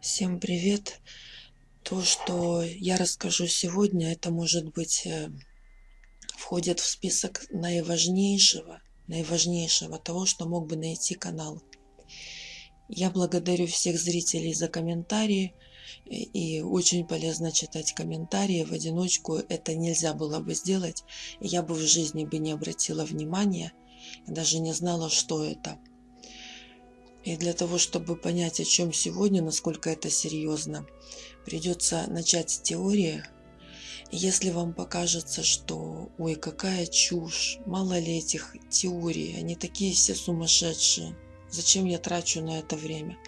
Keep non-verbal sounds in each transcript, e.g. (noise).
Всем привет! То, что я расскажу сегодня, это может быть э, входит в список наиважнейшего, наиважнейшего того, что мог бы найти канал. Я благодарю всех зрителей за комментарии. И очень полезно читать комментарии в одиночку. Это нельзя было бы сделать. Я бы в жизни бы не обратила внимания. даже не знала, что это. И для того, чтобы понять, о чем сегодня, насколько это серьезно, придется начать с теории. Если вам покажется, что ой, какая чушь, мало ли этих теорий, они такие все сумасшедшие, зачем я трачу на это время?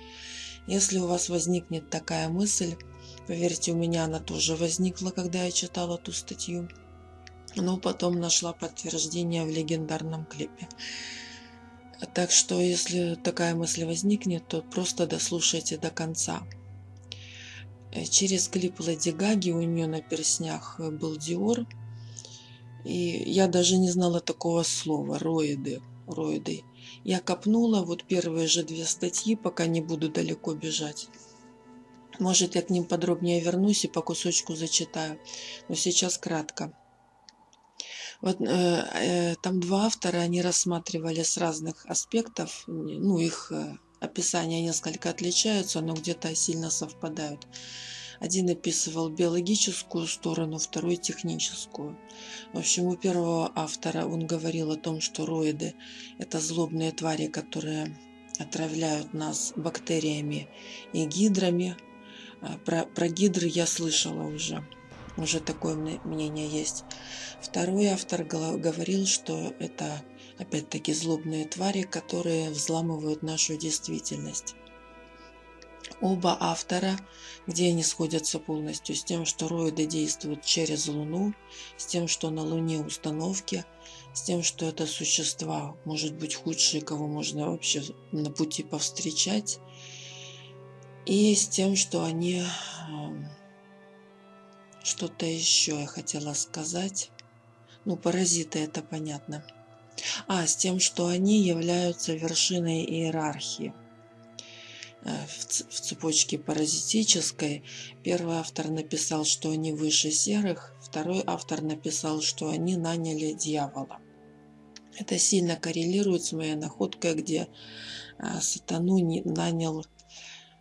Если у вас возникнет такая мысль, поверьте, у меня она тоже возникла, когда я читала ту статью, но потом нашла подтверждение в легендарном клипе. Так что, если такая мысль возникнет, то просто дослушайте до конца. Э, через клип Леди Гаги у нее на перснях был Диор. И я даже не знала такого слова, роиды, роиды. Я копнула вот первые же две статьи, пока не буду далеко бежать. Может, я к ним подробнее вернусь и по кусочку зачитаю. Но сейчас кратко. Вот, э, э, там два автора, они рассматривали с разных аспектов, ну, их э, описания несколько отличаются, но где-то сильно совпадают. Один описывал биологическую сторону, второй техническую. В общем, у первого автора он говорил о том, что роиды – это злобные твари, которые отравляют нас бактериями и гидрами. А про, про гидры я слышала уже уже такое мнение есть. Второй автор говорил, что это опять-таки злобные твари, которые взламывают нашу действительность. Оба автора, где они сходятся полностью с тем, что роиды действуют через Луну, с тем, что на Луне установки, с тем, что это существа, может быть, худшие, кого можно вообще на пути повстречать, и с тем, что они эм, что-то еще я хотела сказать. Ну, паразиты, это понятно. А, с тем, что они являются вершиной иерархии э, в цепочке паразитической. Первый автор написал, что они выше серых, второй автор написал, что они наняли дьявола. Это сильно коррелирует с моей находкой, где э, сатану нанял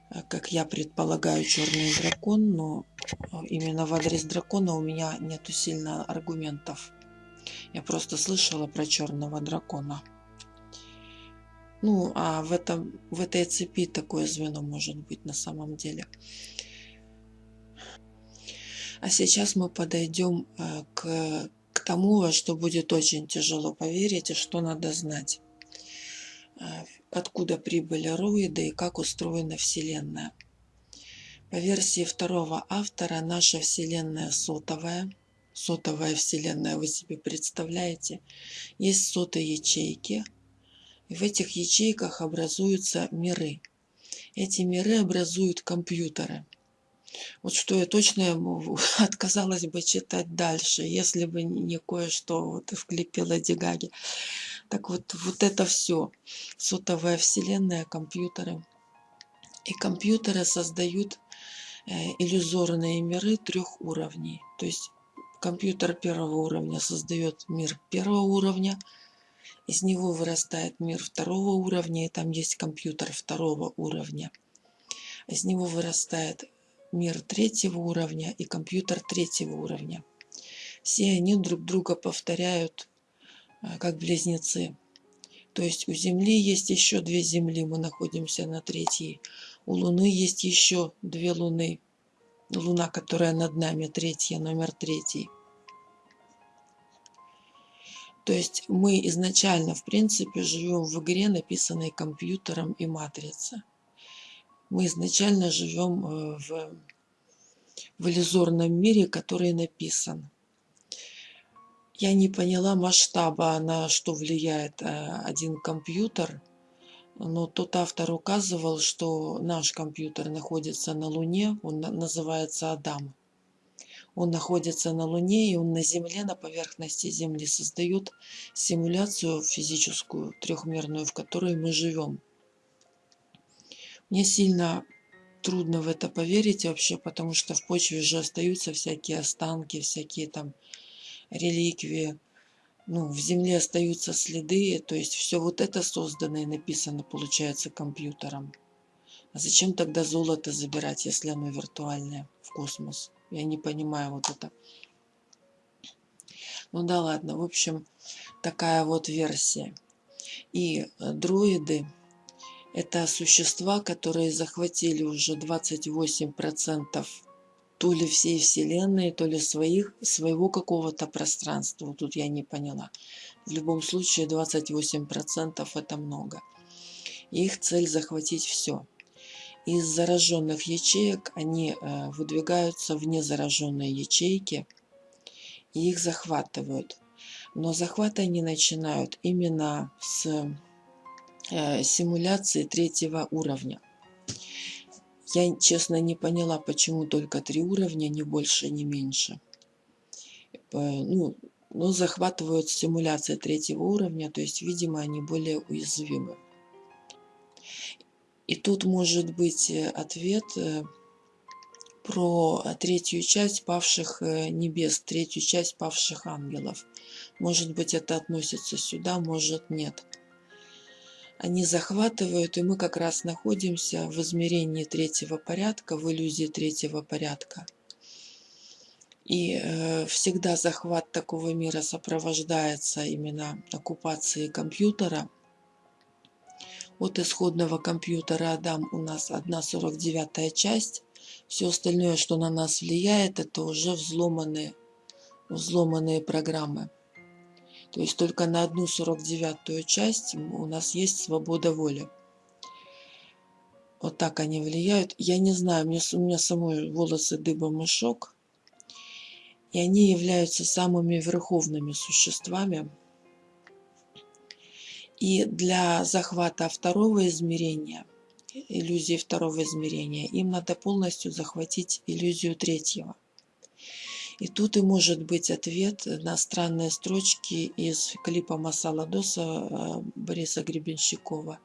Э, как я предполагаю, черный дракон, но именно в адрес дракона у меня нету сильно аргументов. Я просто слышала про черного дракона. Ну, а в, этом, в этой цепи такое звено может быть на самом деле. А сейчас мы подойдем э, к, к тому, что будет очень тяжело поверить и что надо знать откуда прибыли роиды и как устроена Вселенная. По версии второго автора, наша Вселенная сотовая. Сотовая Вселенная, вы себе представляете? Есть сотые ячейки. И в этих ячейках образуются миры. Эти миры образуют компьютеры. Вот что я точно (laughs) отказалась бы читать дальше, если бы не кое-что вот клипе Лади Гаги. Так вот, вот это все. Сотовая вселенная, компьютеры. И компьютеры создают иллюзорные миры трех уровней. То есть компьютер первого уровня создает мир первого уровня, из него вырастает мир второго уровня, и там есть компьютер второго уровня. Из него вырастает мир третьего уровня и компьютер третьего уровня. Все они друг друга повторяют а, как близнецы. То есть у Земли есть еще две Земли, мы находимся на третьей. У Луны есть еще две Луны. Луна, которая над нами, третья, номер третий. То есть мы изначально, в принципе, живем в игре, написанной компьютером и матрицей. Мы изначально живем э, в, в иллюзорном мире, который написан. Я не поняла масштаба, на что влияет э, один компьютер, но тот автор указывал, что наш компьютер находится на Луне, он называется Адам. Он находится на Луне, и он на Земле, на поверхности Земли создает симуляцию физическую, трехмерную, в которой мы живем. Мне сильно трудно в это поверить вообще, потому что в почве же остаются всякие останки, всякие там реликвии. Ну, в земле остаются следы, то есть все вот это создано и написано, получается, компьютером. А зачем тогда золото забирать, если оно виртуальное в космос? Я не понимаю вот это. Ну да ладно, в общем, такая вот версия. И э, дроиды – это существа, которые захватили уже 28% то ли всей Вселенной, то ли своих, своего какого-то пространства. Тут я не поняла. В любом случае 28% это много. их цель захватить все. Из зараженных ячеек они э, выдвигаются в незараженные ячейки и их захватывают. Но захват они начинают именно с э, симуляции третьего уровня. Я, честно, не поняла, почему только три уровня, ни больше, ни меньше. Э, ну, но захватывают симуляция третьего уровня, то есть, видимо, они более уязвимы. И тут может быть э, ответ про третью часть павших небес, третью часть павших ангелов. Может быть, это относится сюда, может нет. Они захватывают, и мы как раз находимся в измерении третьего порядка, в иллюзии третьего порядка. И э, всегда захват такого мира сопровождается именно оккупацией компьютера. От исходного компьютера Адам у нас 1,49 часть. Все остальное, что на нас влияет, это уже взломанные, взломанные программы. То есть только на одну сорок девятую часть у нас есть свобода воли. Вот так они влияют. Я не знаю, мне, у меня самой волосы дыбом и шок. И они являются самыми верховными существами. И для захвата второго измерения, иллюзии второго измерения, им надо полностью захватить иллюзию третьего – и тут и может быть ответ на странные строчки из клипа Масала Доса э, Бориса Гребенщикова.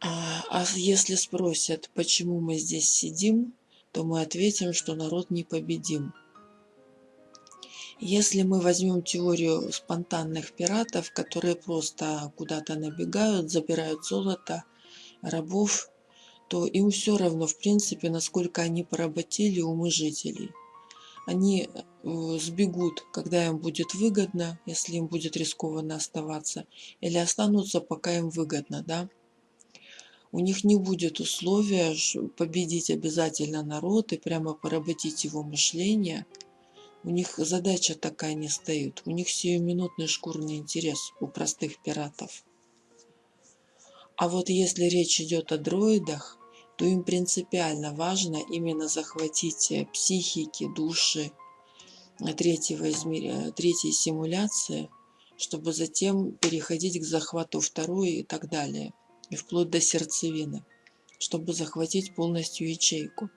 А, а если спросят, почему мы здесь сидим, то мы ответим, что народ непобедим. Если мы возьмем теорию спонтанных пиратов, которые просто куда-то набегают, забирают золото, рабов, то им все равно, в принципе, насколько они поработили умы жителей они э, сбегут, когда им будет выгодно, если им будет рискованно оставаться, или останутся, пока им выгодно, да. У них не будет условия победить обязательно народ и прямо поработить его мышление. У них задача такая не стоит. У них сиюминутный шкурный интерес у простых пиратов. А вот если речь идет о дроидах, то им принципиально важно именно захватить э, психики, души э, третьего измерения, третьей симуляции, чтобы затем переходить к захвату второй и так далее, и вплоть до сердцевины, чтобы захватить полностью ячейку.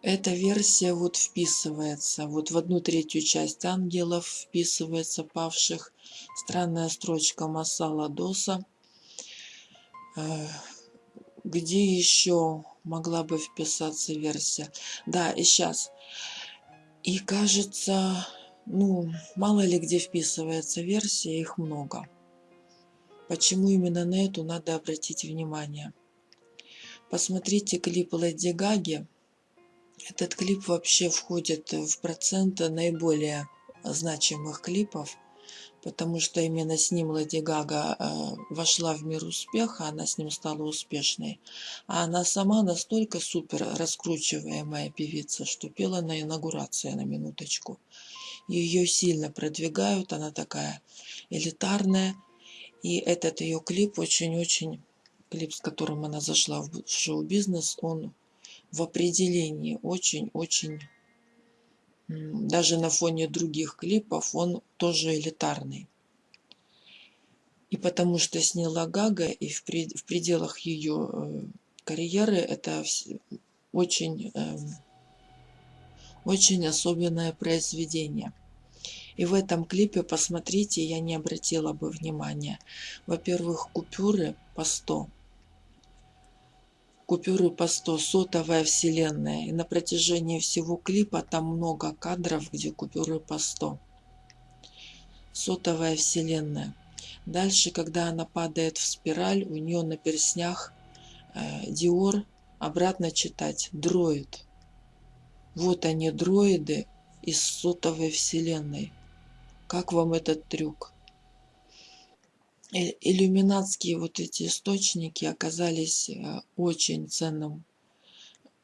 Эта версия вот вписывается, вот в одну третью часть ангелов вписывается павших. Странная строчка Масала Доса э, где еще могла бы вписаться версия? Да, и сейчас. И кажется, ну, мало ли где вписывается версия, их много. Почему именно на эту надо обратить внимание? Посмотрите клип Леди Гаги. Этот клип вообще входит в процент наиболее значимых клипов потому что именно с ним Леди Гага э, вошла в мир успеха, она с ним стала успешной. А она сама настолько супер раскручиваемая певица, что пела на инаугурации на минуточку. Ее сильно продвигают, она такая элитарная. И этот ее клип очень-очень, клип, с которым она зашла в шоу-бизнес, он в определении очень-очень даже на фоне других клипов он тоже элитарный. И потому что сняла Гага, и в, пределах ее э, карьеры это очень, эм, очень особенное произведение. И в этом клипе, посмотрите, я не обратила бы внимания. Во-первых, купюры по 100. Купюры по 100, сотовая вселенная. И на протяжении всего клипа там много кадров, где купюры по 100. Сотовая вселенная. Дальше, когда она падает в спираль, у нее на перстнях э, Диор, обратно читать, дроид. Вот они, дроиды из сотовой вселенной. Как вам этот трюк? Иллюминатские вот эти источники оказались э, очень ценным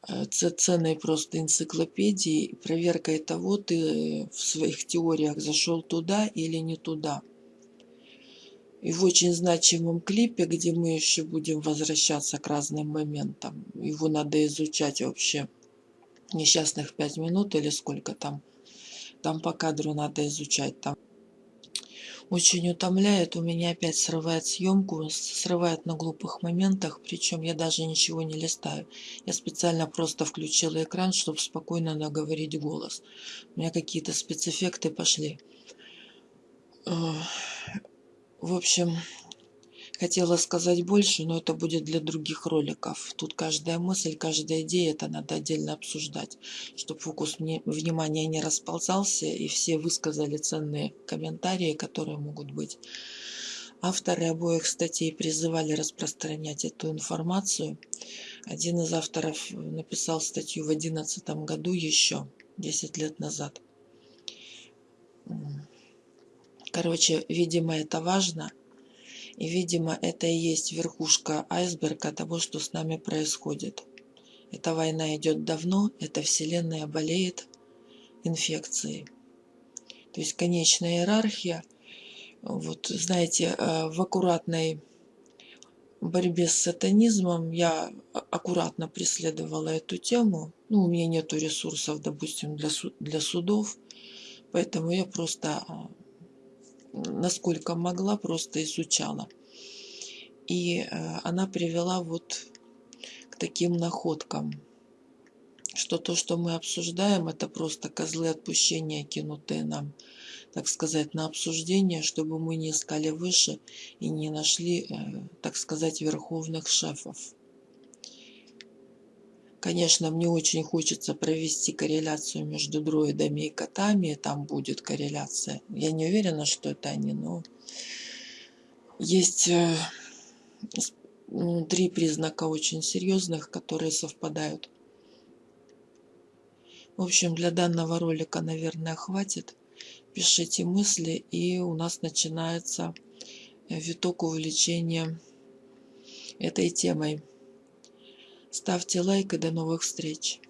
э, ценной просто энциклопедией, проверкой того, ты в своих теориях зашел туда или не туда. И в очень значимом клипе, где мы еще будем возвращаться к разным моментам, его надо изучать вообще несчастных пять минут или сколько там, там по кадру надо изучать, там очень утомляет. У меня опять срывает съемку, срывает на глупых моментах, причем я даже ничего не листаю. Я специально просто включила экран, чтобы спокойно наговорить голос. У меня какие-то спецэффекты пошли. В общем, Хотела сказать больше, но это будет для других роликов. Тут каждая мысль, каждая идея, это надо отдельно обсуждать, чтобы фокус внимания не расползался и все высказали ценные комментарии, которые могут быть. Авторы обоих статей призывали распространять эту информацию. Один из авторов написал статью в 2011 году еще, 10 лет назад. Короче, видимо, это важно – и, видимо, это и есть верхушка айсберга того, что с нами происходит. Эта война идет давно, эта вселенная болеет инфекцией. То есть конечная иерархия, вот знаете, э, в аккуратной борьбе с сатанизмом я аккуратно преследовала эту тему. Ну, у меня нету ресурсов, допустим, для, для судов, поэтому я просто насколько могла, просто изучала. И э, она привела вот к таким находкам, что то, что мы обсуждаем, это просто козлы отпущения, кинутые нам, так сказать, на обсуждение, чтобы мы не искали выше и не нашли, э, так сказать, верховных шефов. Конечно, мне очень хочется провести корреляцию между дроидами и котами. Там будет корреляция. Я не уверена, что это они, но есть э, ну, три признака очень серьезных, которые совпадают. В общем, для данного ролика, наверное, хватит. Пишите мысли, и у нас начинается виток увлечения этой темой. Ставьте лайк и до новых встреч.